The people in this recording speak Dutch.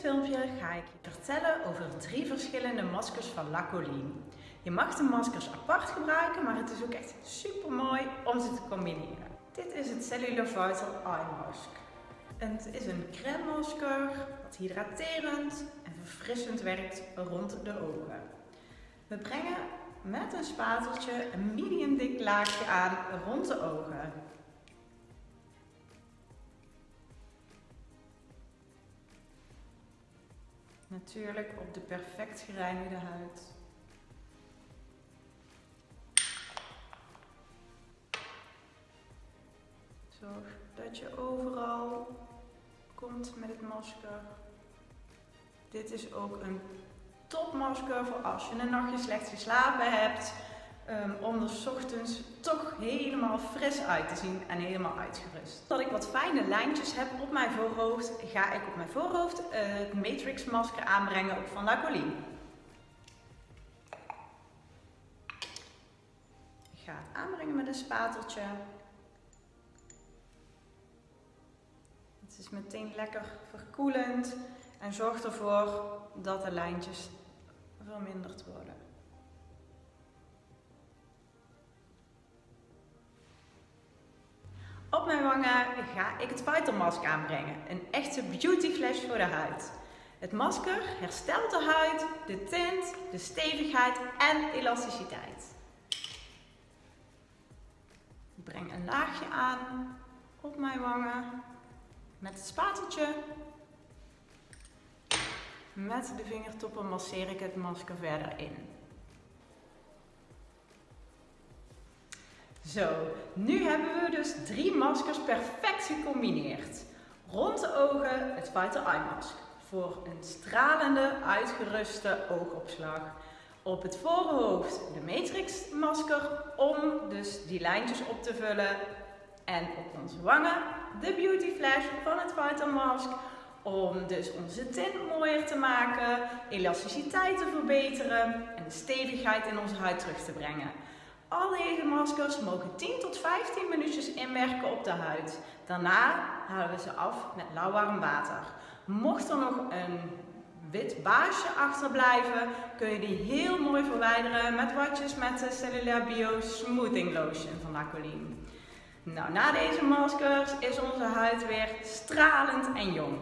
filmpje ga ik je vertellen over drie verschillende maskers van Lacoline. Je mag de maskers apart gebruiken, maar het is ook echt super mooi om ze te combineren. Dit is het Cellular Vital Eye Mask. Het is een crème masker dat hydraterend en verfrissend werkt rond de ogen. We brengen met een spateltje een medium dik laagje aan rond de ogen. Natuurlijk op de perfect gereinigde huid. Zorg dat je overal komt met het masker. Dit is ook een topmasker voor als je een nachtje slecht geslapen hebt. Um, om er ochtends toch helemaal fris uit te zien en helemaal uitgerust. Dat ik wat fijne lijntjes heb op mijn voorhoofd, ga ik op mijn voorhoofd uh, het Matrix masker aanbrengen van Lacoline. Ik ga het aanbrengen met een spateltje. Het is meteen lekker verkoelend en zorgt ervoor dat de lijntjes verminderd worden. Op mijn wangen ga ik het Vital Mask aanbrengen. Een echte beauty flash voor de huid. Het masker herstelt de huid, de tint, de stevigheid en elasticiteit. Ik breng een laagje aan op mijn wangen met het spateltje. Met de vingertoppen masseer ik het masker verder in. Zo, nu hebben we dus drie maskers perfect gecombineerd. Rond de ogen het Vital Eye Mask voor een stralende, uitgeruste oogopslag. Op het voorhoofd de Matrix masker om dus die lijntjes op te vullen. En op onze wangen de Beauty Flash van het Vital Mask om dus onze tint mooier te maken, elasticiteit te verbeteren en stevigheid in onze huid terug te brengen. Al deze maskers mogen 10 tot 15 minuutjes inwerken op de huid. Daarna halen we ze af met lauwwarm water. Mocht er nog een wit baasje achterblijven, kun je die heel mooi verwijderen met watjes met de Cellular Bio Smoothing Lotion van Lacoline. Nou, na deze maskers is onze huid weer stralend en jong.